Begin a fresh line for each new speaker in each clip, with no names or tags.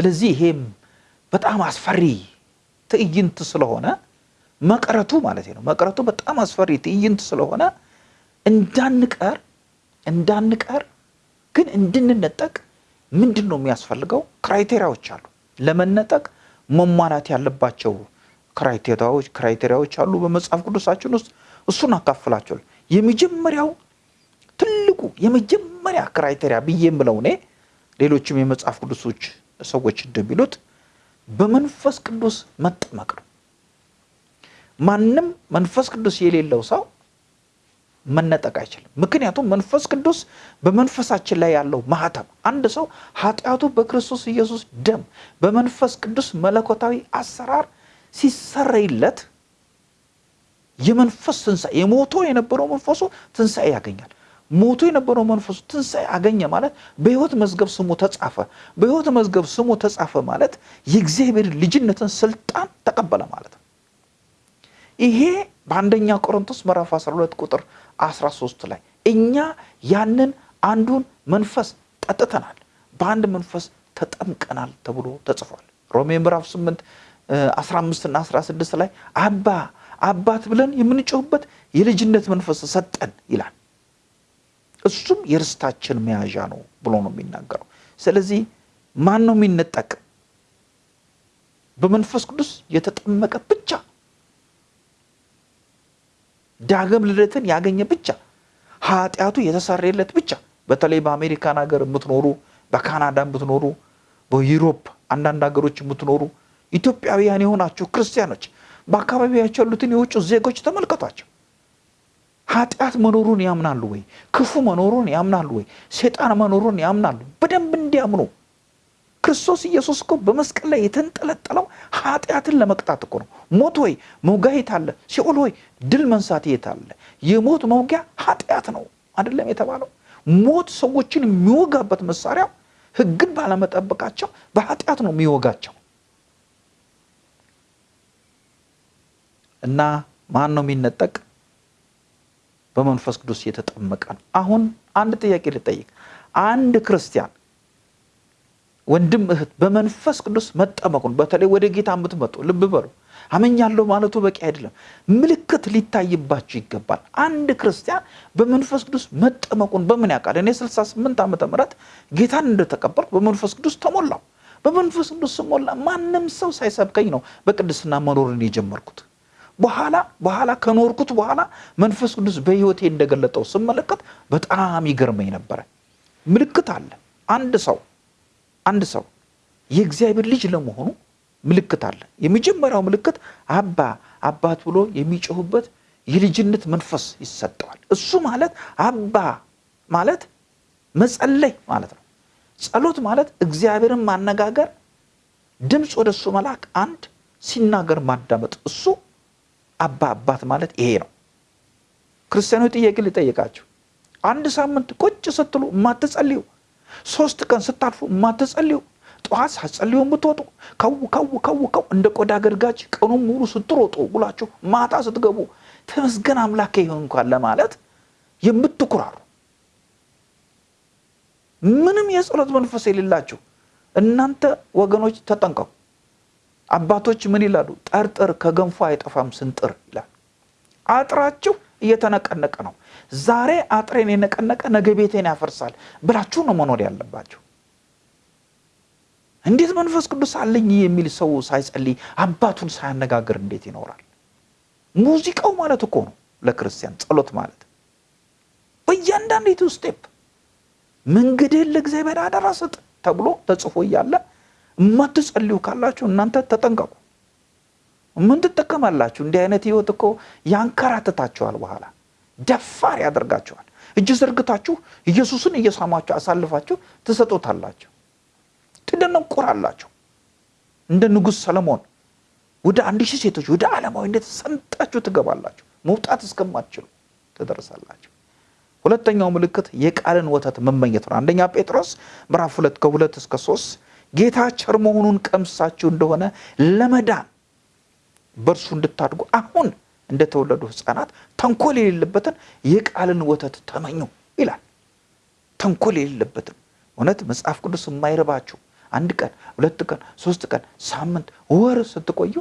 ስለዚህ ይሄም በጣም አስፈሪ ትዕይንት ስለሆነ መቅረቱ ማለት ነው። መቅረቱ በጣም አስፈሪ ትዕይንት ስለሆነ እንዳንቀር እንዳንቀር ግን እንድንነጠቅ ምንድን ነው የሚያስፈልገው? criteria ዎች አሉ። ለመነጠቅ መሟላት ያለባቸው criteria ዎች criteria ዎች አሉ በመጽሐፍ ቅዱሳችን ውስጥ እሱን አካፍላቸው። የመጀመሪያው ትልቁ የመጀመሪያ criteria ብዬ የምለው እኔ ሌሎችም የመጽሐፍ ቅዱሶች ሰዎች እንደሚሉት በመንፈስ ቅዱስ መጠመቅ ነው። ማንም መንፈስ ቅዱስ የሌለው ሰው መነጠቅ አይችልም። ምክንያቱም መንፈስ ቅዱስ በመንፈሳችን ላይ ያለው ማህተም አንድ ሰው ኃጢአቱ በክርስቶስ ኢየሱስ ደም በመንፈስ ቅዱስ መለኮታዊ አሰራር ሲሰረይለት የመንፈስ ትንሣኤ የሞቶ የነበረው መንፈሱ ትንሣኤ ያገኛል። ሞቶ የነበረው መንፈሱ ትንሣኤ አገኘ ማለት በሕይወት መዝገብ ስሙ ተጻፈ። በሕይወት መዝገብ ስሙ ተጻፈ ማለት የእግዚአብሔር ልጅነትን ስልጣን ተቀበለ ማለት ነው። ይሄ በአንደኛ ቆሮንቶስ ምዕራፍ 12 ቁጥር 13 ላይ እኛ ያንን አንዱን መንፈስ ጠጥተናል፣ በአንድ መንፈስ ተጠምቀናል ተብሎ ተጽፏል። ሮሜ ምዕራፍ 8 15 እና 16 ላይ አባ አባት ብለን የምንጮህበት የልጅነት መንፈስ ሰጠን ይላል። እሱም የርስታችን መያዣ ነው ብሎ ነው የሚናገረው። ስለዚህ ማን ነው የሚነጠቅ? በመንፈስ ቅዱስ የተጠመቀ ብቻ ዳግም ልደትን ያገኘ ብቻ ኃጢአቱ የተሰረየለት ብቻ። በተለይ በአሜሪካን ሀገር የምትኖሩ፣ በካናዳ የምትኖሩ፣ በዩሮፕ አንዳንድ ሀገሮች የምትኖሩ ኢትዮጵያውያን የሆናችሁ ክርስቲያኖች በአካባቢያቸው ያሉትን የውጭ ዜጎች ተመልከቷቸው። ኃጢአት መኖሩን ያምናሉ ወይ? ክፉ መኖሩን ያምናሉ ወይ? ሴጣን መኖሩን ያምናሉ? በደንብ እንዲያምኑ ክርስቶስ ኢየሱስ እኮ በመስቀል ላይ የተንጠለጠለው ኃጢአትን ለመቅጣት እኮ ነው። ሞት ሆይ መውጊያ የት አለ? ሲኦል ሆይ ድል መንሳት የት አለ? የሞት መውጊያ ኃጢአት ነው አይደለም የተባለው? ሞት ሰዎችን የሚወጋበት መሳሪያው ሕግን ባለመጠበቃቸው በኃጢአት ነው የሚወጋቸው። እና ማን ነው የሚነጠቅ? በመንፈስ ቅዱስ የተጠመቀ ነው። አሁን አንድ ጥያቄ ልጠይቅ። አንድ ክርስቲያን ወንድም እህት በመንፈስ ቅዱስ መጠመቁን በተለይ ወደ ጌታ የምትመጡ ልብ በሉ፣ አመኛለሁ ማለቱ በቂ አይደለም። ምልክት ሊታይባችሁ ይገባል። አንድ ክርስቲያን በመንፈስ ቅዱስ መጠመቁን በምን ያውቃል? እኔ 68 ዓመተ ምህረት ጌታን እንደተቀበልኩ በመንፈስ ቅዱስ ተሞላው። በመንፈስ ቅዱስ ስሞላ ማንም ሰው ሳይሰብከኝ ነው በቅድስና መኖርን የጀመርኩት። በኋላ በኋላ ከኖርኩት በኋላ መንፈስ ቅዱስ በሕይወቴ እንደገለጠው ስመለከት በጣም ይገርመኝ ነበረ። ምልክት አለ። አንድ ሰው አንድ ሰው የእግዚአብሔር ልጅ ለመሆኑ ምልክት አለ። የመጀመሪያው ምልክት አባ አባት ብሎ የሚጮሁበት የልጅነት መንፈስ ይሰጠዋል። እሱ ማለት አባ ማለት መጸለይ ማለት ነው። ጸሎት ማለት እግዚአብሔርን ማነጋገር፣ ድምፅ ወደ እሱ መላክ፣ አንድ ሲናገር ማዳመጥ እሱ አባ አባት ማለት ይሄ ነው። ክርስቲያኖች ጥያቄ ሊጠይቃችሁ አንድ ሳምንት ቁጭ ስትሉ የማትጸልዩ ሶስት ቀን ስታልፉ የማትጸልዩ ጠዋት ሳትጸልዩ የምትወጡ ከው ከው ከው ከው እንደ ቆዳ ገርጋጭ ቀኑን ሙሉ ስትሮጡ ውላችሁ ማታ ስትገቡ ተመስገን አምላኬ ይሁን እንኳን ለማለት የምትኩራሩ ምንም የጸሎት መንፈስ የሌላችሁ እናንተ ወገኖች ተጠንቀቁ። አባቶች ምን ይላሉ? ጠርጥር ከገንፎ አይጠፋም ስንጥር ይላል። አጥራችሁ እየተነቀነቀ ነው። ዛሬ አጥሬን የነቀነቀ ነገ ቤቴን ያፈርሳል ብላችሁ ነው መኖር ያለባችሁ። እንዴት መንፈስ ቅዱስ አለኝ የሚል ሰው ሳይጸልይ አባቱን ሳያነጋግር እንዴት ይኖራል? ሙዚቃው ማለት እኮ ነው ለክርስቲያን ጸሎት ማለት። በእያንዳንዲቱ step መንገድህን ለእግዚአብሔር አደራ ስጥ ተብሎ ተጽፎ እያለ የማትጸልዩ ካላችሁ እናንተ ተጠንቀቁ። ምን ትጠቀማላችሁ? እንዲህ አይነት ህይወት እኮ ያንከራትታችኋል፣ በኋላ ደፋር ያደርጋችኋል። እጅ ዘርግታችሁ ኢየሱስን እየሳማችሁ አሳልፋችሁ ትሰጡታላችሁ፣ ትደነቁራላችሁ። እንደ ንጉሥ ሰለሞን ወደ አንድ ሺህ ሴቶች ወደ ዓለማዊነት ሰምጣችሁ ትገባላችሁ፣ መውጣት እስከማትችሉ ትደርሳላችሁ። ሁለተኛው ምልክት የቃልን ወተት መመኘት ነው። አንደኛ ጴጥሮስ ምዕራፍ ሁለት ከሁለት እስከ ሶስት ጌታ ቸር መሆኑን ቀምሳችሁ እንደሆነ ለመዳን በእርሱ እንድታድጉ አሁን እንደተወለዱ ሕፃናት ተንኮል የሌለበትን የቃልን ወተት ተመኙ ይላል። ተንኮል የሌለበትን እውነት መጽሐፍ ቅዱስ የማይረባችሁ አንድ ቀን፣ ሁለት ቀን፣ ሶስት ቀን፣ ሳምንት፣ ወር ስትቆዩ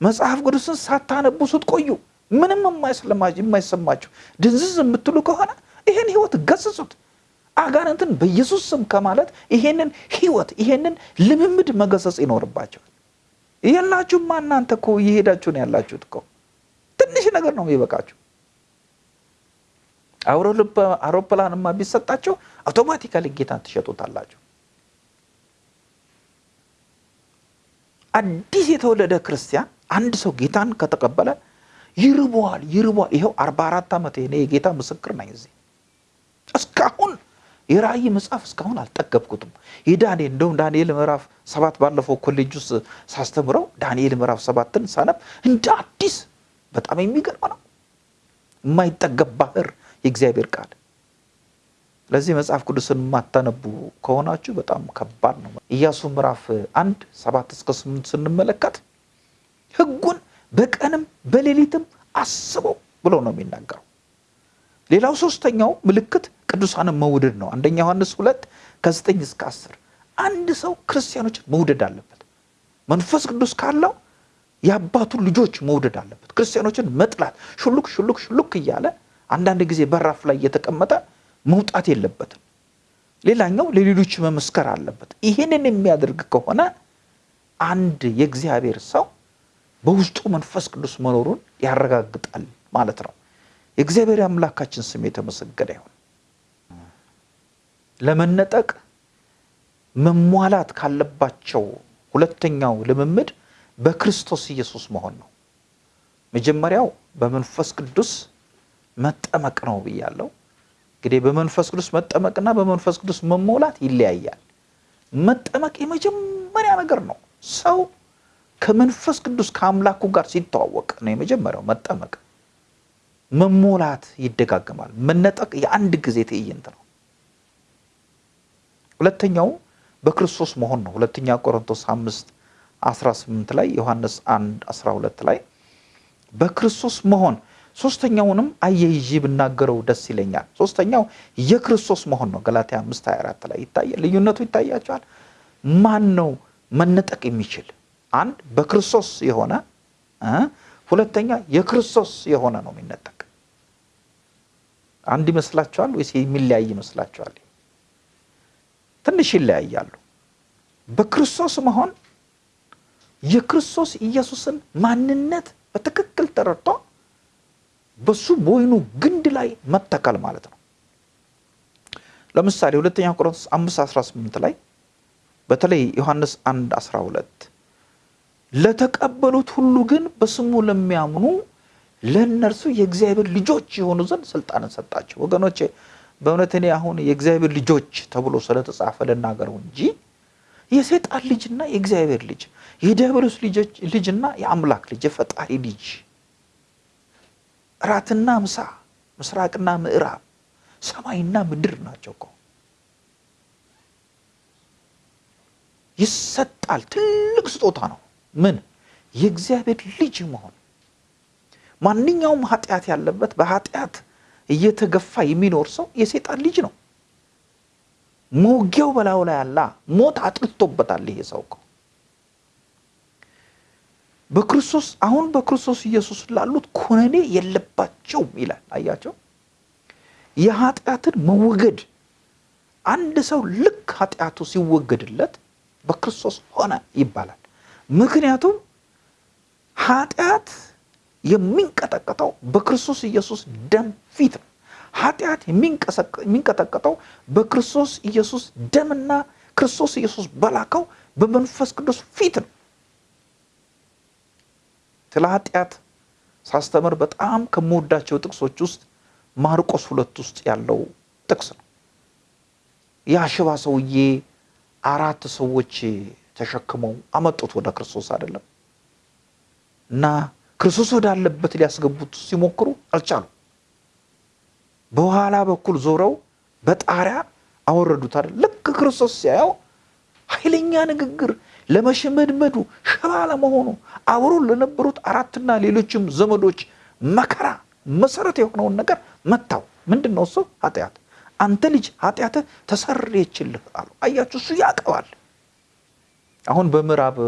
መጽሐፍ ቅዱስን ሳታነቡ ስትቆዩ ምንም የማይሰማችሁ ድንዝዝ የምትሉ ከሆነ ይሄን ህይወት ገስጹት። አጋንንትን በኢየሱስ ስም ከማለት ይሄንን ህይወት ይሄንን ልምምድ መገሰጽ ይኖርባቸዋል። የላችሁማ እናንተ እኮ እየሄዳችሁ ነው ያላችሁት እኮ ትንሽ ነገር ነው የሚበቃችሁ። አውሮፕላንማ ቢሰጣቸው አውቶማቲካሊ ጌታን ትሸጡታላችሁ። አዲስ የተወለደ ክርስቲያን አንድ ሰው ጌታን ከተቀበለ ይርበዋል ይርበዋል። ይኸው አርባ አራት ዓመት እኔ የጌታ ምስክር ነኝ። እዚህ እስካሁን የራእይ መጽሐፍ እስካሁን አልጠገብኩትም። የዳንኤል እንደውም ዳንኤል ምዕራፍ ሰባት ባለፈው ኮሌጅ ውስጥ ሳስተምረው ዳንኤል ምዕራፍ ሰባትን ሳነብ እንደ አዲስ በጣም የሚገርም ነው። የማይጠገብ ባህር የእግዚአብሔር ቃል። ስለዚህ መጽሐፍ ቅዱስን የማታነቡ ከሆናችሁ በጣም ከባድ ነው። ኢያሱ ምዕራፍ አንድ ሰባት እስከ ስምንት ስንመለከት ሕጉን በቀንም በሌሊትም አስበው ብሎ ነው የሚናገረው። ሌላው ሶስተኛው ምልክት ቅዱሳንን መውደድ ነው። አንደኛ ዮሐንስ ሁለት ከዘጠኝ እስከ አስር አንድ ሰው ክርስቲያኖችን መውደድ አለበት። መንፈስ ቅዱስ ካለው የአባቱን ልጆች መውደድ አለበት። ክርስቲያኖችን መጥላት ሹሉክ ሹሉክ ሹሉክ እያለ አንዳንድ ጊዜ በራፍ ላይ እየተቀመጠ መውጣት የለበትም። ሌላኛው ለሌሎች መመስከር አለበት። ይህንን የሚያደርግ ከሆነ አንድ የእግዚአብሔር ሰው በውስጡ መንፈስ ቅዱስ መኖሩን ያረጋግጣል ማለት ነው። የእግዚአብሔር አምላካችን ስም የተመሰገነ ይሁን። ለመነጠቅ መሟላት ካለባቸው ሁለተኛው ልምምድ በክርስቶስ ኢየሱስ መሆን ነው። መጀመሪያው በመንፈስ ቅዱስ መጠመቅ ነው ብያለሁ። እንግዲህ በመንፈስ ቅዱስ መጠመቅና በመንፈስ ቅዱስ መሞላት ይለያያል። መጠመቅ የመጀመሪያ ነገር ነው። ሰው ከመንፈስ ቅዱስ ከአምላኩ ጋር ሲተዋወቅ ነው የመጀመሪያው መጠመቅ። መሞላት ይደጋገማል። መነጠቅ የአንድ ጊዜ ትዕይንት ነው። ሁለተኛው በክርስቶስ መሆን ነው። ሁለተኛ ቆሮንቶስ አምስት 18 ላይ ዮሐንስ 1 12 ላይ በክርስቶስ መሆን ሶስተኛውንም አያይዤ ብናገረው ደስ ይለኛል። ሶስተኛው የክርስቶስ መሆን ነው። ገላትያ 5 24 ላይ ይታያል። ልዩነቱ ይታያቸዋል። ማን ነው መነጠቅ የሚችል? አንድ በክርስቶስ የሆነ ሁለተኛ የክርስቶስ የሆነ ነው የሚነጠቅ። አንድ ይመስላችኋል ወይስ የሚለያይ ይመስላችኋል? ትንሽ ይለያያሉ። በክርስቶስ መሆን የክርስቶስ ኢየሱስን ማንነት በትክክል ተረድቶ በሱ በወይኑ ግንድ ላይ መተከል ማለት ነው። ለምሳሌ ሁለተኛ ቆሮንቶስ 5 18 ላይ በተለይ ዮሐንስ 1 12 ለተቀበሉት ሁሉ ግን በስሙ ለሚያምኑ ለእነርሱ የእግዚአብሔር ልጆች የሆኑ ዘንድ ስልጣንን ሰጣቸው። ወገኖቼ በእውነት እኔ አሁን የእግዚአብሔር ልጆች ተብሎ ስለተጻፈ ልናገረው እንጂ የሰይጣን ልጅና የእግዚአብሔር ልጅ የዲያብሎስ ልጅና የአምላክ ልጅ የፈጣሪ ልጅ እራትና ምሳ ምስራቅና ምዕራብ ሰማይና ምድር ናቸው እኮ ይሰጣል። ትልቅ ስጦታ ነው። ምን የእግዚአብሔር ልጅ መሆን። ማንኛውም ኃጢአት ያለበት በኃጢአት እየተገፋ የሚኖር ሰው የሰይጣን ልጅ ነው። መውጊያው በላዩ ላይ አላ ሞት አጥልቶበታል። ይሄ ሰው እኮ በክርስቶስ አሁን በክርስቶስ ኢየሱስ ላሉት ኩነኔ የለባቸውም ይላል። አያቸው የኃጢአትን መወገድ አንድ ሰው ልክ ኃጢአቱ ሲወገድለት በክርስቶስ ሆነ ይባላል። ምክንያቱም ኃጢአት የሚንቀጠቀጠው በክርስቶስ ኢየሱስ ደም ፊት ነው። ኃጢአት የሚንቀጠቀጠው በክርስቶስ ኢየሱስ ደምና ክርስቶስ ኢየሱስ በላከው በመንፈስ ቅዱስ ፊት ነው። ስለ ኃጢአት ሳስተምር በጣም ከምወዳቸው ጥቅሶች ውስጥ ማርቆስ ሁለት ውስጥ ያለው ጥቅስ ነው። ያ ሽባ ሰውዬ አራት ሰዎች ተሸክመው አመጡት ወደ ክርስቶስ አይደለም እና ክርስቶስ ወዳለበት ሊያስገቡት ሲሞክሩ አልቻሉ። በኋላ በኩል ዞረው በጣሪያ አወረዱት አይደል። ልክ ክርስቶስ ሲያየው ኃይለኛ ንግግር ለመሸመድመዱ ሽባ ለመሆኑ አብሮ ለነበሩት አራትና ሌሎችም ዘመዶች መከራ መሰረት የሆነውን ነገር መታው። ምንድን ነው እሱ? ኃጢአት። አንተ ልጅ ኃጢአትህ ተሰረየችልህ አሉ። አያችሁ፣ እሱ ያውቀዋል። አሁን በምዕራብ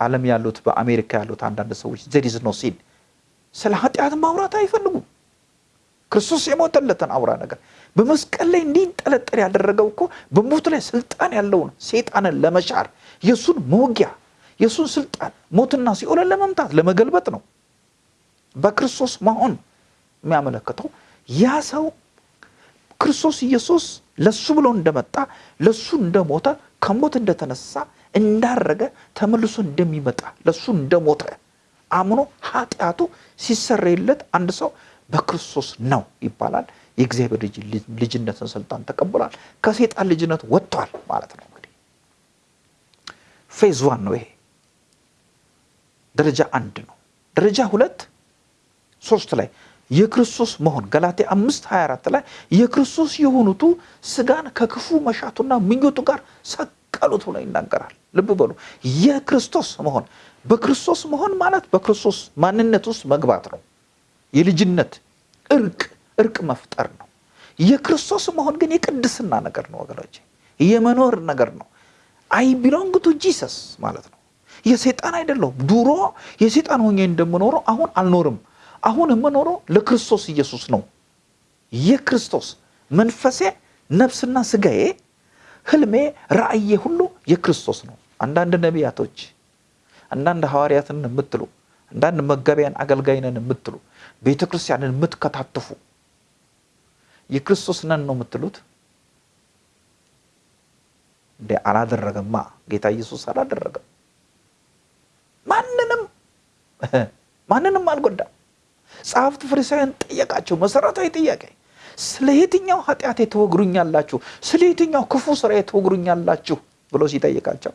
ዓለም ያሉት በአሜሪካ ያሉት አንዳንድ ሰዎች ዘሪዝ ነው ሲል ስለ ኃጢአት ማውራት አይፈልጉም። ክርስቶስ የሞተለትን አውራ ነገር በመስቀል ላይ እንዲንጠለጠል ያደረገው እኮ በሞት ላይ ስልጣን ያለውን ሴጣንን ለመሻር የእሱን መውጊያ የእሱን ስልጣን ሞትና ሲኦልን ለመምታት ለመገልበጥ ነው። በክርስቶስ መሆን የሚያመለክተው ያ ሰው ክርስቶስ ኢየሱስ ለሱ ብሎ እንደመጣ ለሱ እንደሞተ ከሞት እንደተነሳ እንዳረገ ተመልሶ እንደሚመጣ ለሱ እንደሞተ አምኖ ኃጢአቱ ሲሰረይለት አንድ ሰው በክርስቶስ ነው ይባላል። የእግዚአብሔር ልጅነትን ስልጣን ተቀብሏል። ከሴጣን ልጅነት ወጥቷል ማለት ነው። እንግዲህ phase one ነው ይሄ ደረጃ አንድ ነው። ደረጃ ሁለት ሶስት ላይ የክርስቶስ መሆን ገላትያ አምስት 24 ላይ የክርስቶስ የሆኑቱ ስጋን ከክፉ መሻቱና ምኞቱ ጋር ሰቀሉት ብሎ ይናገራል። ልብ በሉ የክርስቶስ መሆን በክርስቶስ መሆን ማለት በክርስቶስ ማንነት ውስጥ መግባት ነው። የልጅነት እርቅ እርቅ መፍጠር ነው። የክርስቶስ መሆን ግን የቅድስና ነገር ነው ወገኖች፣ የመኖር ነገር ነው። I belong to Jesus ማለት ነው። የሴጣን አይደለሁም። ድሮ የሴጣን ሆኜ እንደምኖረው አሁን አልኖርም። አሁን የምኖረው ለክርስቶስ ኢየሱስ ነው። የክርስቶስ መንፈሴ፣ ነፍስና ስጋዬ፣ ህልሜ፣ ራእዬ ሁሉ የክርስቶስ ነው። አንዳንድ ነቢያቶች፣ አንዳንድ ሐዋርያትን የምትሉ አንዳንድ መጋቢያን አገልጋይነን የምትሉ ቤተ ክርስቲያንን የምትከታተፉ የክርስቶስ ነን ነው የምትሉት እንዴ? አላደረገማ። ጌታ ኢየሱስ አላደረገም። ማንንም ማንንም አልጎዳም። ጸሐፍት ፈሪሳውያን ጠየቃቸው መሰረታዊ ጥያቄ፣ ስለ የትኛው ኃጢአት የተወግሩኛላችሁ? ስለ የትኛው ክፉ ስራ የተወግሩኛላችሁ ብሎ ሲጠይቃቸው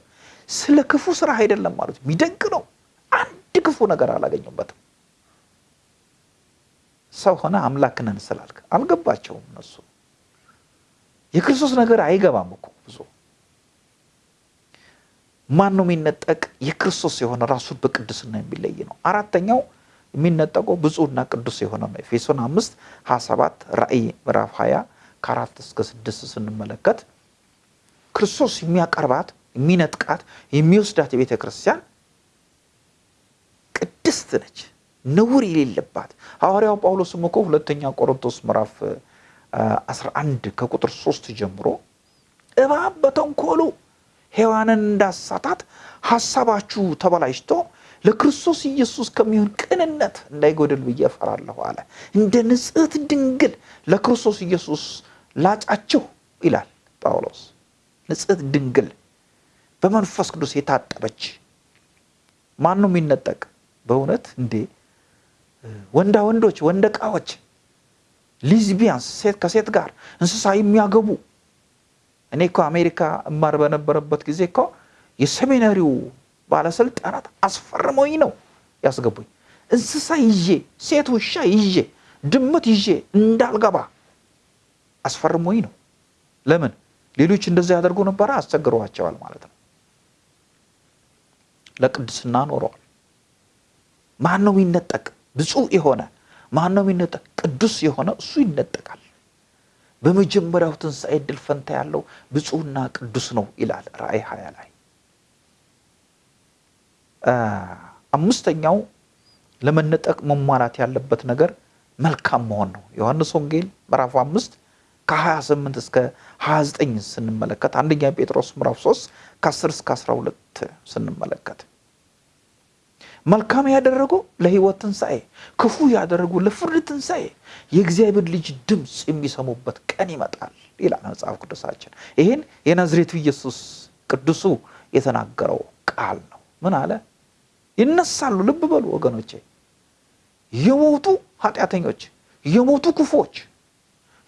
ስለ ክፉ ስራ አይደለም ማለት የሚደንቅ ነው። አንድ ክፉ ነገር አላገኙበትም። ሰው ሆነ አምላክ ነን ስላልክ አልገባቸውም። እነሱ የክርስቶስ ነገር አይገባም እኮ ብዙ ማን ነው የሚነጠቅ? የክርስቶስ የሆነ ራሱን በቅድስና የሚለይ ነው። አራተኛው የሚነጠቀው ብፁዕና ቅዱስ የሆነ ነው። ኤፌሶን አምስት ሀያ ሰባት ራእይ ምዕራፍ ሀያ ከአራት እስከ ስድስት ስንመለከት ክርስቶስ የሚያቀርባት የሚነጥቃት የሚወስዳት የቤተ ክርስቲያን ቅድስት ነች፣ ነውር የሌለባት። ሐዋርያው ጳውሎስም እኮ ሁለተኛ ቆሮንቶስ ምዕራፍ 11 ከቁጥር ሶስት ጀምሮ እባብ በተንኮሉ ሔዋንን እንዳሳታት ሀሳባችሁ ተበላሽቶ ለክርስቶስ ኢየሱስ ከሚሆን ቅንነት እንዳይጎድል ብዬ እፈራለሁ አለ። እንደ ንጽሕት ድንግል ለክርስቶስ ኢየሱስ ላጫችሁ ይላል ጳውሎስ። ንጽሕት ድንግል በመንፈስ ቅዱስ የታጠበች ማን ነው የሚነጠቅ? በእውነት እንዴ ወንዳ ወንዶች፣ ወንደ ዕቃዎች፣ ሊዝቢያንስ ሴት ከሴት ጋር እንስሳ የሚያገቡ እኔ እኮ አሜሪካ እማር በነበረበት ጊዜ እኮ የሰሜናሪው ባለስልጣናት አስፈርመኝ ነው ያስገቡኝ። እንስሳ ይዤ ሴት ውሻ ይዤ ድመት ይዤ እንዳልገባ አስፈርሞኝ ነው። ለምን ሌሎች እንደዛ ያደርጉ ነበረ? አስቸግረዋቸዋል ማለት ነው። ለቅድስና ኖረዋል። ማን ነው የሚነጠቅ? ብፁዕ የሆነ ማን ነው የሚነጠቅ? ቅዱስ የሆነ እሱ ይነጠቃል። በመጀመሪያው ትንሣኤ ዕድል ፈንታ ያለው ብፁዕና ቅዱስ ነው ይላል ራእይ ሀያ ላይ። አምስተኛው ለመነጠቅ መሟላት ያለበት ነገር መልካም መሆን ነው። ዮሐንስ ወንጌል ምዕራፍ አምስት ከ28 እስከ 29 ስንመለከት አንደኛ ጴጥሮስ ምዕራፍ 3 ከ10 እስከ 12 ስንመለከት መልካም ያደረጉ ለሕይወት ትንሣኤ፣ ክፉ ያደረጉ ለፍርድ ትንሣኤ የእግዚአብሔር ልጅ ድምፅ የሚሰሙበት ቀን ይመጣል ይላል መጽሐፍ ቅዱሳችን። ይህን የናዝሬቱ ኢየሱስ ቅዱሱ የተናገረው ቃል ነው። ምን አለ? ይነሳሉ። ልብ በሉ ወገኖቼ፣ የሞቱ ኃጢአተኞች፣ የሞቱ ክፉዎች፣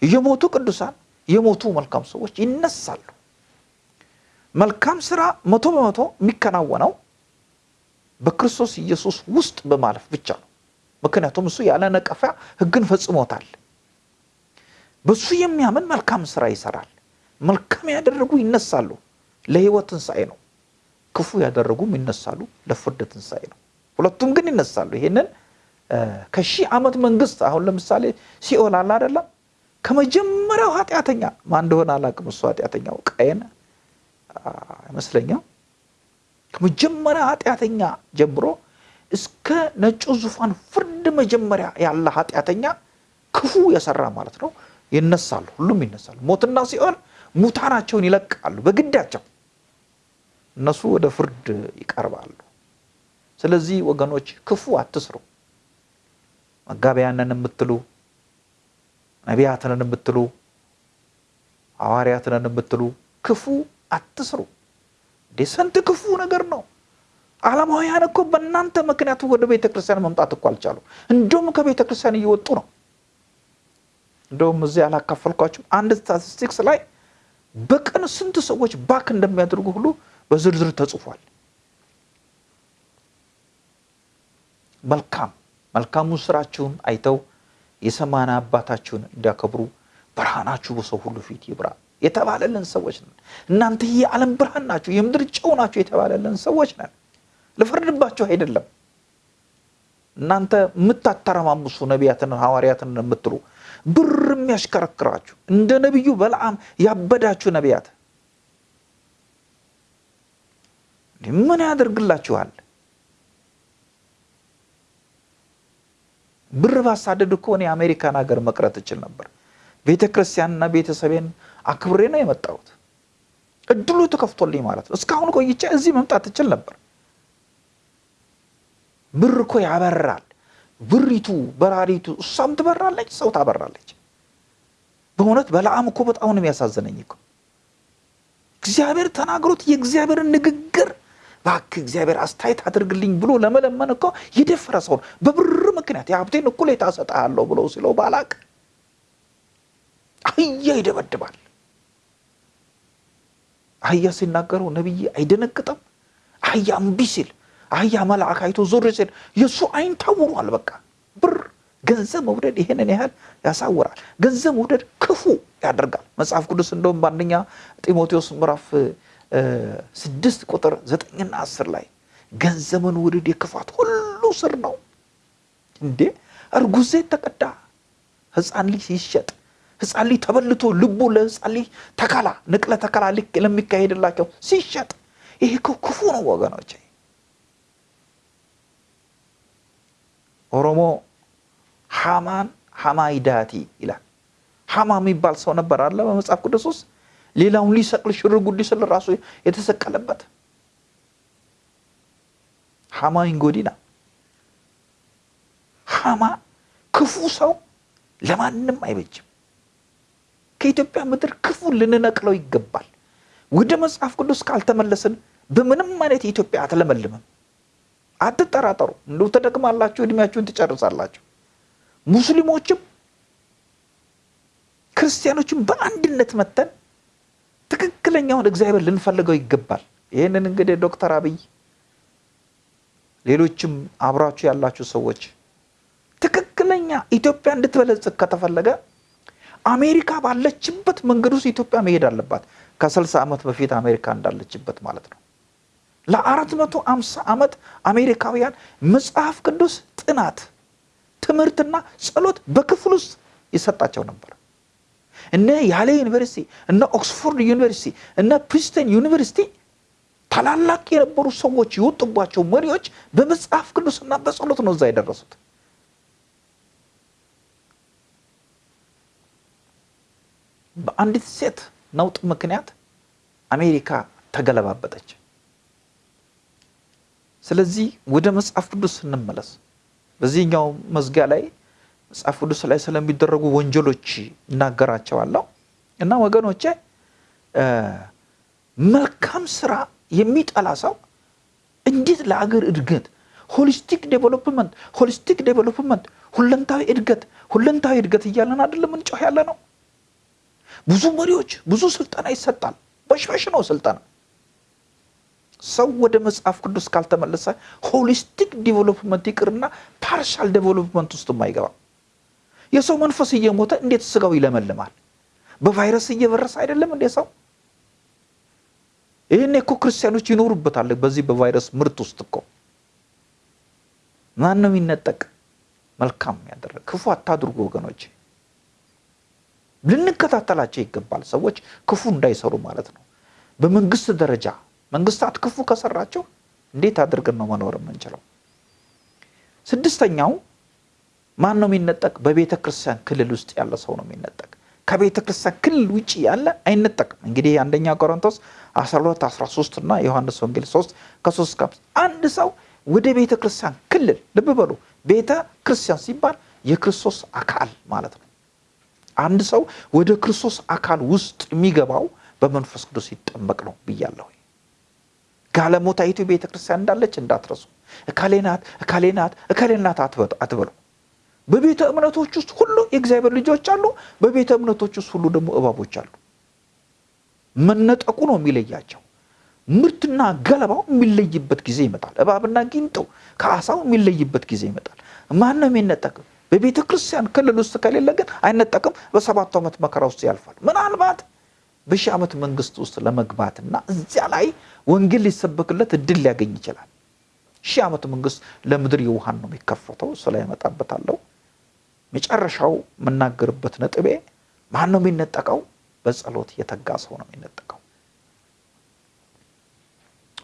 የሞቱ ቅዱሳን፣ የሞቱ መልካም ሰዎች ይነሳሉ። መልካም ስራ መቶ በመቶ የሚከናወነው በክርስቶስ ኢየሱስ ውስጥ በማለፍ ብቻ ነው። ምክንያቱም እሱ ያለ ነቀፋ ሕግን ፈጽሞታል። በሱ የሚያምን መልካም ስራ ይሰራል። መልካም ያደረጉ ይነሳሉ፣ ለሕይወት ትንሣኤ ነው። ክፉ ያደረጉም ይነሳሉ፣ ለፍርድ ትንሣኤ ነው። ሁለቱም ግን ይነሳሉ። ይሄንን ከሺህ ዓመት መንግስት አሁን ለምሳሌ ሲኦል አለ አይደለም? ከመጀመሪያው ኃጢአተኛ ማን እንደሆነ አላውቅም። እሱ ኃጢአተኛው ቃየን አይመስለኛም ከመጀመሪያ ኃጢአተኛ ጀምሮ እስከ ነጩ ዙፋን ፍርድ መጀመሪያ ያለ ኃጢአተኛ ክፉ የሰራ ማለት ነው ይነሳሉ። ሁሉም ይነሳሉ። ሞትና ሲኦል ሙታናቸውን ይለቃሉ በግዳቸው እነሱ ወደ ፍርድ ይቀርባሉ። ስለዚህ ወገኖች ክፉ አትስሩ። መጋቢያንን የምትሉ ነቢያትንን የምትሉ ሐዋርያትንን የምትሉ ክፉ አትስሩ። ስንት ክፉ ነገር ነው። ዓለማውያን እኮ በእናንተ ምክንያቱ ወደ ቤተ ክርስቲያን መምጣት እኮ አልቻሉ። እንደውም ከቤተ ክርስቲያን እየወጡ ነው። እንደውም እዚህ ያላካፈልኳቸው አንድ ስታቲስቲክስ ላይ በቀን ስንት ሰዎች ባክ እንደሚያደርጉ ሁሉ በዝርዝር ተጽፏል። መልካም መልካሙን ስራችሁን አይተው የሰማና አባታችሁን እንዲያከብሩ ብርሃናችሁ በሰው ሁሉ ፊት ይብራ የተባለልን ሰዎች ነን። እናንተ የዓለም ብርሃን ናችሁ፣ የምድር ጨው ናችሁ የተባለልን ሰዎች ነን። ልፈርድባችሁ አይደለም። እናንተ የምታተረማምሱ ነቢያትን ሐዋርያትን የምትሉ ብር የሚያሽከረክራችሁ እንደ ነቢዩ በለዓም ያበዳችሁ ነቢያት ምን ያደርግላችኋል? ብር ባሳደድ እኮ እኔ አሜሪካን ሀገር መቅረት እችል ነበር። ቤተ ክርስቲያንና ቤተሰቤን አክብሬ ነው የመጣሁት። እድሉ ተከፍቶልኝ ማለት ነው። እስካሁን ቆይቼ እዚህ መምጣት እችል ነበር። ብር እኮ ያበራል። ብሪቱ በራሪቱ እሷም ትበራለች፣ ሰው ታበራለች። በእውነት በለዓም እኮ በጣም ነው የሚያሳዝነኝ እኮ እግዚአብሔር ተናግሮት የእግዚአብሔርን ንግግር እባክህ እግዚአብሔር አስተያየት አድርግልኝ ብሎ ለመለመን እኮ የደፈረ ሰውን በብር ምክንያት የሀብቴን እኩሌታ እሰጥሃለሁ ብለው ሲለው ባላቅ አህያ ይደበድባል። አህያ ሲናገረው ነቢይ አይደነግጥም። አህያ እምቢ ሲል አህያ መልአክ አይቶ ዞር ሲል የእሱ አይን ታውሯል። በቃ ብር ገንዘብ መውደድ ይሄንን ያህል ያሳውራል። ገንዘብ መውደድ ክፉ ያደርጋል። መጽሐፍ ቅዱስ እንደውም በአንደኛ ጢሞቴዎስ ምዕራፍ ስድስት ቁጥር ዘጠኝና አስር ላይ ገንዘብን ውደድ የክፋት ሁሉ ስር ነው። እንዴ እርጉዝ ዘይት ተቀዳ፣ ህፃን ልጅ ሲሸጥ ህፃን ልጅ ተበልቶ ልቡ ለህፃን ልጅ ተከላ ንቅለ ተከላ ልክ ለሚካሄድላቸው ሲሸጥ ይሄ ክፉ ነው ወገኖች። ኦሮሞ ሃማን ሃማይዳቲ ይላል። ሃማ የሚባል ሰው ነበር አለ በመጽሐፍ ቅዱስ ውስጥ ሌላውን ሊሰቅል ሽር ጉድ ስል ራሱ የተሰቀለበት ሃማ ኢንጎዲና ሃማ ክፉ ሰው ለማንም አይበጅም። ከኢትዮጵያ ምድር ክፉ ልንነቅለው ይገባል። ወደ መጽሐፍ ቅዱስ ካልተመለስን በምንም አይነት ኢትዮጵያ አትለመልምም። አትጠራጠሩ። እንደው ተደክማላችሁ፣ እድሜያችሁን ትጨርሳላችሁ። ሙስሊሞችም ክርስቲያኖችም በአንድነት መተን ትክክለኛውን እግዚአብሔር ልንፈልገው ይገባል። ይህንን እንግዲህ ዶክተር አብይ ሌሎችም አብራችሁ ያላችሁ ሰዎች ትክክለኛ ኢትዮጵያ እንድትበለጽግ ከተፈለገ አሜሪካ ባለችበት መንገድ ውስጥ ኢትዮጵያ መሄድ አለባት። ከስልሳ ዓመት በፊት አሜሪካ እንዳለችበት ማለት ነው። ለአራት መቶ አምሳ ዓመት አሜሪካውያን መጽሐፍ ቅዱስ ጥናት፣ ትምህርትና ጸሎት በክፍል ውስጥ ይሰጣቸው ነበር። እነ Yale ዩኒቨርሲቲ፣ እነ Oxford ዩኒቨርሲቲ፣ እነ Princeton ዩኒቨርሲቲ ታላላቅ የነበሩ ሰዎች የወጡባቸው መሪዎች በመጽሐፍ ቅዱስና በጸሎት ነው እዛ የደረሱት። በአንዲት ሴት ነውጥ ምክንያት አሜሪካ ተገለባበጠች። ስለዚህ ወደ መጽሐፍ ቅዱስ ስንመለስ በዚህኛው መዝጊያ ላይ መጽሐፍ ቅዱስ ላይ ስለሚደረጉ ወንጀሎች እናገራቸዋለሁ እና ወገኖቼ መልካም ስራ የሚጠላ ሰው እንዴት ለአገር እድገት holistic development holistic development ሁለንታዊ እድገት ሁለንታዊ እድገት እያለን አይደለም እየጮህን ያለነው። ብዙ መሪዎች ብዙ ስልጠና ይሰጣል። በሽ በሽ ነው ስልጠና። ሰው ወደ መጽሐፍ ቅዱስ ካልተመለሰ holistic development ይቅርና partial development ውስጥ አይገባም። የሰው መንፈስ እየሞተ እንዴት ስጋው ይለመልማል? በቫይረስ እየበረሰ አይደለም እንዴ ሰው? ይህን እኮ ክርስቲያኖች ይኖሩበታል። በዚህ በቫይረስ ምርት ውስጥ እኮ ማን ነው የሚነጠቅ? መልካም ያደረግ ክፉ አታድርጉ ወገኖች። ልንከታተላቸው ይገባል። ሰዎች ክፉ እንዳይሰሩ ማለት ነው። በመንግስት ደረጃ መንግስታት ክፉ ከሰራቸው እንዴት አድርገን ነው መኖር የምንችለው? ስድስተኛው ማን ነው የሚነጠቅ? በቤተ ክርስቲያን ክልል ውስጥ ያለ ሰው ነው የሚነጠቅ። ከቤተ ክርስቲያን ክልል ውጭ ያለ አይነጠቅም። እንግዲህ አንደኛ ቆሮንቶስ 12 13 እና ዮሐንስ ወንጌል 3 ከ3 እስከ አንድ ሰው ወደ ቤተ ክርስቲያን ክልል ልብ በሉ። ቤተ ክርስቲያን ሲባል የክርስቶስ አካል ማለት ነው። አንድ ሰው ወደ ክርስቶስ አካል ውስጥ የሚገባው በመንፈስ ቅዱስ ሲጠመቅ ነው ብያለሁ። ጋለሞታይቱ ቤተ ክርስቲያን እንዳለች እንዳትረሱ። እካሌ ናት እካሌ ናት እካሌ ናት አትበሉ። በቤተ እምነቶች ውስጥ ሁሉ የእግዚአብሔር ልጆች አሉ። በቤተ እምነቶች ውስጥ ሁሉ ደግሞ እባቦች አሉ። መነጠቁ ነው የሚለያቸው። ምርትና ገለባው የሚለይበት ጊዜ ይመጣል። እባብና ጊንጦ ከአሳው የሚለይበት ጊዜ ይመጣል። ማን ነው የሚነጠቅ? በቤተ ክርስቲያን ክልል ውስጥ ከሌለ ግን አይነጠቅም። በሰባቱ ዓመት መከራ ውስጥ ያልፋል። ምናልባት በሺህ ዓመት መንግስት ውስጥ ለመግባትና እዚያ ላይ ወንጌል ሊሰበክለት እድል ሊያገኝ ይችላል። ሺህ ዓመት መንግስት ለምድር የውሃን ነው የሚከፈተው። እሱ ላይ እመጣበታለሁ። መጨረሻው የምናገርበት ነጥቤ ማን ነው የሚነጠቀው? በጸሎት የተጋ ሰው ነው የሚነጠቀው።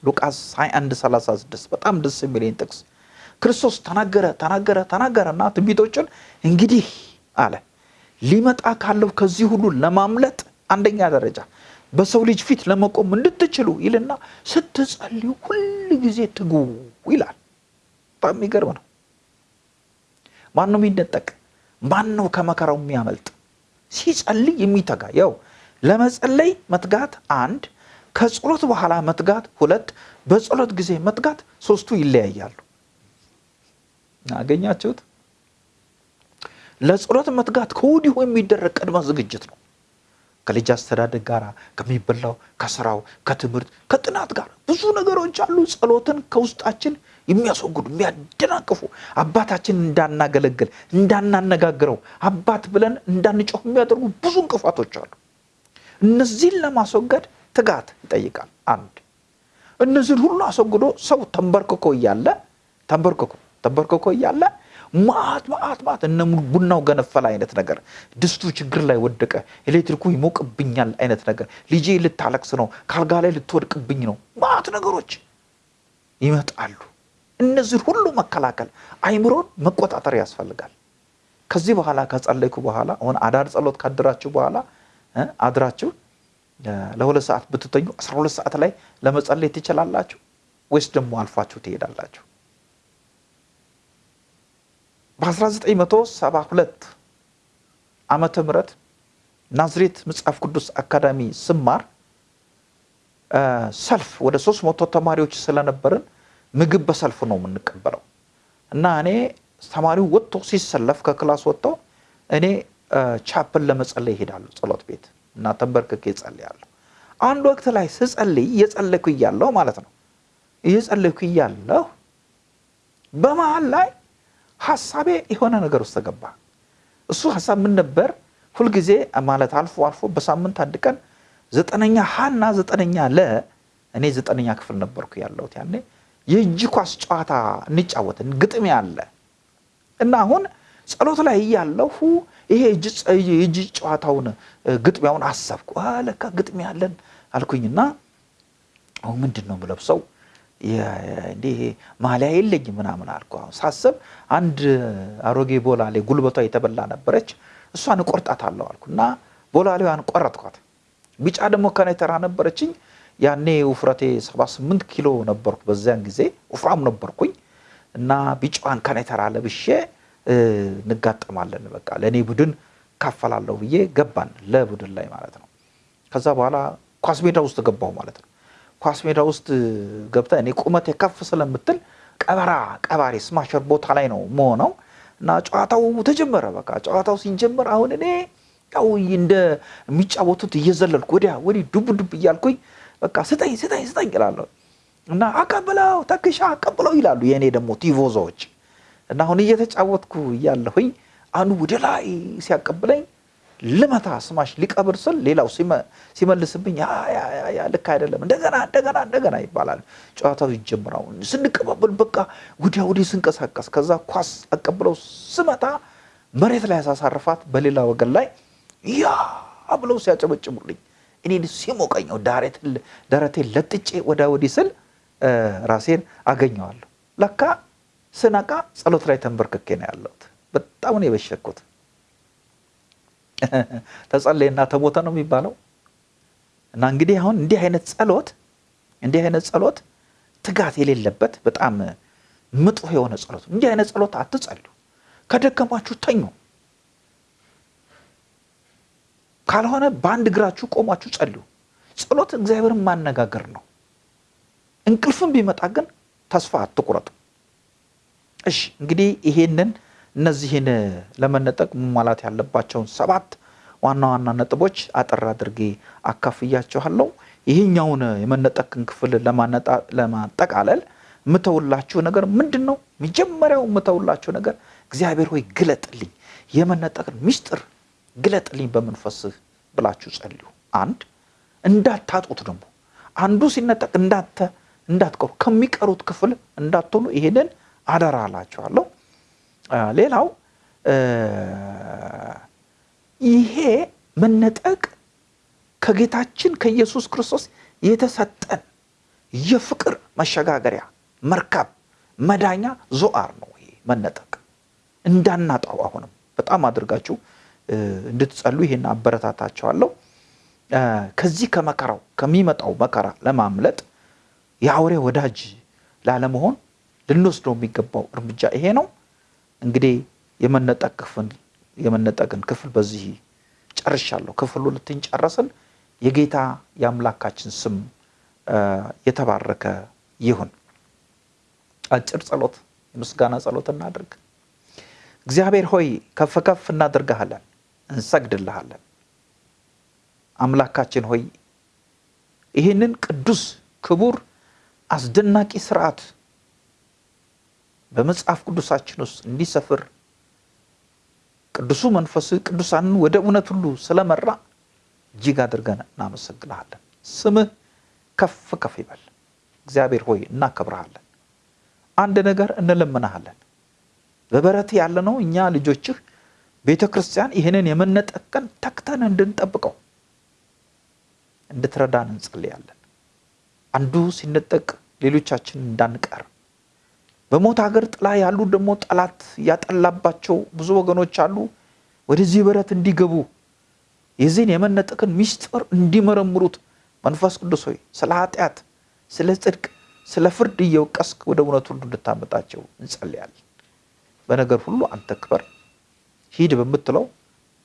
ሉቃስ 21 36 በጣም ደስ የሚለኝ ጥቅስ ክርስቶስ ተናገረ ተናገረ ተናገረና ትንቢቶችን እንግዲህ አለ ሊመጣ ካለው ከዚህ ሁሉ ለማምለጥ አንደኛ ደረጃ በሰው ልጅ ፊት ለመቆም እንድትችሉ ይልና ስትጸልዩ ሁል ጊዜ ትጉ ይላል። በጣም የሚገርም ነው። ማን ነው የሚነጠቅ? ማን ነው ከመከራው የሚያመልጥ? ሲጸልይ የሚተጋ ያው ለመጸለይ መትጋት አንድ፣ ከጸሎት በኋላ መትጋት ሁለት፣ በጸሎት ጊዜ መትጋት ሶስቱ ይለያያሉ። አገኛችሁት? ለጸሎት መትጋት ከወዲሁ የሚደረግ ቅድመ ዝግጅት ነው። ከልጅ አስተዳደግ ጋር ከሚበላው ከስራው ከትምህርት ከጥናት ጋር ብዙ ነገሮች አሉ። ጸሎትን ከውስጣችን የሚያስወግዱ የሚያደናቅፉ አባታችን እንዳናገለግል እንዳናነጋግረው አባት ብለን እንዳንጮህ የሚያደርጉ ብዙ እንቅፋቶች አሉ። እነዚህን ለማስወገድ ትጋት ይጠይቃል። አንድ እነዚህን ሁሉ አስወግዶ ሰው ተንበርክኮ እያለ ተንበርክኮ ተንበርክኮ እያለ ማት ማት ማት እነ ቡናው ገነፈለ አይነት ነገር፣ ድስቱ ችግር ላይ ወደቀ፣ ኤሌክትሪኩ ይሞቅብኛል አይነት ነገር፣ ልጄ ልታለቅስ ነው፣ ካልጋ ላይ ልትወድቅብኝ ነው፣ ማት ነገሮች ይመጣሉ። እነዚህን ሁሉ መከላከል አይምሮን መቆጣጠር ያስፈልጋል። ከዚህ በኋላ ከጸለይኩ በኋላ አሁን አዳር ጸሎት ካድራችሁ በኋላ አድራችሁ ለሁለት ሰዓት ብትተኙ አስራ ሁለት ሰዓት ላይ ለመጸለይ ትችላላችሁ ወይስ ደግሞ አልፋችሁ ትሄዳላችሁ? በ1972 ዓመተ ምህረት ናዝሬት መጽሐፍ ቅዱስ አካዳሚ ስማር ሰልፍ ወደ ሶስት መቶ ተማሪዎች ስለነበርን ምግብ በሰልፍ ነው የምንቀበለው እና እኔ ተማሪው ወጥቶ ሲሰለፍ ከ class ወጥቶ እኔ ቻፕል ለመጸለይ ይሄዳለሁ ጸሎት ቤት እና ተንበርክኬ እጸልያለሁ። አንድ ወቅት ላይ ስጸልይ እየጸለይኩ እያለሁ ማለት ነው እየጸለይኩ እያለሁ በመሀል ላይ ሀሳቤ የሆነ ነገር ውስጥ ተገባ። እሱ ሀሳብ ምን ነበር? ሁልጊዜ ማለት አልፎ አልፎ በሳምንት አንድ ቀን ዘጠነኛ ሀና ዘጠነኛ ለ እኔ ዘጠነኛ ክፍል ነበርኩ ያለሁት ያኔ የእጅ ኳስ ጨዋታ እንጫወትን ግጥሜ አለ እና አሁን ጸሎት ላይ እያለሁ ይሄ የእጅ ጨዋታውን ግጥሚያውን አሰብኩ። ለካ ግጥሜ ያለን አልኩኝና አሁን ምንድን ነው የምለብሰው እንዲህ ማሊያ የለኝ ምናምን አልኩ። አሁን ሳስብ አንድ አሮጌ ቦላሌ ጉልበቷ የተበላ ነበረች። እሷን እቆርጣታለሁ አልኩ እና ቦላሌዋን ቆረጥኳት። ቢጫ ደግሞ ከነተራ ነበረችኝ። ያኔ ውፍረቴ 78 ኪሎ ነበርኩ። በዚያን ጊዜ ወፍራም ነበርኩኝ እና ቢጫዋን ከነተራ ለብሼ እንጋጠማለን። በቃ ለእኔ ቡድን ካፈላለሁ ብዬ ገባን፣ ለቡድን ላይ ማለት ነው። ከዛ በኋላ ኳስ ሜዳ ውስጥ ገባሁ ማለት ነው። ኳስ ሜዳ ውስጥ ገብተ እኔ ቁመቴ ከፍ ስለምትል ቀበራ ቀባሪ ስማሸር ቦታ ላይ ነው መሆነው እና ጨዋታው ተጀመረ። በቃ ጨዋታው ሲጀመር አሁን እኔ ያው እንደሚጫወቱት እየዘለልኩ ወዲያ ወዲህ ዱብ ዱብ እያልኩኝ በቃ ስጠኝ ስጠኝ ስጠኝ ይላለሁ እና አቀብለው ተክሻ አቀብለው ይላሉ የእኔ ደግሞ ቲቮዞዎች። እና አሁን እየተጫወትኩ እያለሁኝ አንዱ ወደ ላይ ሲያቀብለኝ ልመታ ስማሽ ሊቀብር ስል ሌላው ሲመልስብኝ ልክ አይደለም፣ እንደገና እንደገና እንደገና ይባላል። ጨዋታው ይጀምራው ስንቀባበል በቃ ወዲያ ወዲህ ስንቀሳቀስ ከዛ ኳስ አቀብለው ስመታ መሬት ላይ ያሳሳርፋት በሌላ ወገን ላይ ያ ብለው ሲያጨበጭቡልኝ እኔ ሲሞቀኝ ደረቴን ለጥጬ ወዳ ወዲህ ስል ራሴን አገኘዋለሁ። ለካ ስነቃ ጸሎት ላይ ተንበርክኬ ነው ያለሁት። በጣም ነው የበሸኩት። ተጸለየና ተሞተ ነው የሚባለው። እና እንግዲህ አሁን እንዲህ አይነት ጸሎት እንዲህ አይነት ጸሎት ትጋት የሌለበት በጣም ምጡህ የሆነ ጸሎት። እንዲህ አይነት ጸሎት አትጸልዩ። ከደከማችሁ ተኙ። ካልሆነ በአንድ እግራችሁ ቆማችሁ ጸልዩ። ጸሎት እግዚአብሔርን ማነጋገር ነው። እንቅልፍም ቢመጣ ግን ተስፋ አትቁረጡ። እሺ እንግዲህ ይሄንን እነዚህን ለመነጠቅ መሟላት ያለባቸውን ሰባት ዋና ዋና ነጥቦች አጠር አድርጌ አካፍያችኋለሁ። ይህኛውን የመነጠቅን ክፍል ለማጠቃለል የምተውላችሁ ነገር ምንድን ነው? መጀመሪያው የምተውላችሁ ነገር እግዚአብሔር ሆይ ግለጥልኝ፣ የመነጠቅን ሚስጥር ግለጥልኝ በመንፈስህ ብላችሁ ጸልዩ። አንድ እንዳታጡት ደግሞ አንዱ ሲነጠቅ እንዳተ እንዳትቀሩ ከሚቀሩት ክፍል እንዳትሆኑ ይሄንን አደራ አላችኋለሁ። ሌላው ይሄ መነጠቅ ከጌታችን ከኢየሱስ ክርስቶስ የተሰጠን የፍቅር መሸጋገሪያ መርከብ መዳኛ ዞአር ነው። ይሄ መነጠቅ እንዳናጣው አሁንም በጣም አድርጋችሁ እንድትጸሉ ይሄን አበረታታቸዋለሁ። ከዚህ ከመከራው ከሚመጣው መከራ ለማምለጥ የአውሬ ወዳጅ ላለመሆን ልንወስደው የሚገባው እርምጃ ይሄ ነው። እንግዲህ የመነጠቅን ክፍል በዚህ ጨርሻለሁ። ክፍል ሁለትን ጨረስን። የጌታ የአምላካችን ስም የተባረከ ይሁን። አጭር ጸሎት፣ የምስጋና ጸሎት እናድርግ። እግዚአብሔር ሆይ ከፍ ከፍ እናደርግሃለን፣ እንሰግድልሃለን። አምላካችን ሆይ ይህንን ቅዱስ ክቡር አስደናቂ ስርዓት በመጽሐፍ ቅዱሳችን ውስጥ እንዲሰፍር ቅዱሱ መንፈስ ቅዱሳንን ወደ እውነት ሁሉ ስለመራ እጅግ አድርገን እናመሰግንሃለን። ስምህ ከፍ ከፍ ይበል። እግዚአብሔር ሆይ እናከብረሃለን። አንድ ነገር እንለምናሃለን። በበረት ያለነው እኛ ልጆችህ ቤተ ክርስቲያን ይህንን የመነጠቅን ተክተን እንድንጠብቀው እንድትረዳን እንጸልያለን። አንዱ ሲነጠቅ ሌሎቻችን እንዳንቀር በሞት ሀገር ጥላ ያሉ ደግሞ ጠላት ያጠላባቸው ብዙ ወገኖች አሉ። ወደዚህ በረት እንዲገቡ የዚህን የመነጠቅን ሚስጥር እንዲመረምሩት መንፈስ ቅዱስ ሆይ ስለ ኃጢአት፣ ስለ ጽድቅ፣ ስለ ፍርድ እየወቀስክ ወደ እውነት ሁሉ እንድታመጣቸው እንጸልያለን። በነገር ሁሉ አንተ ክበር። ሂድ በምትለው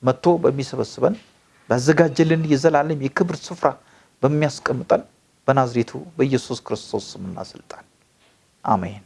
መጥቶ በሚሰበስበን ባዘጋጀልን የዘላለም የክብር ስፍራ በሚያስቀምጠን በናዝሬቱ በኢየሱስ ክርስቶስ ስምና ስልጣን አሜን።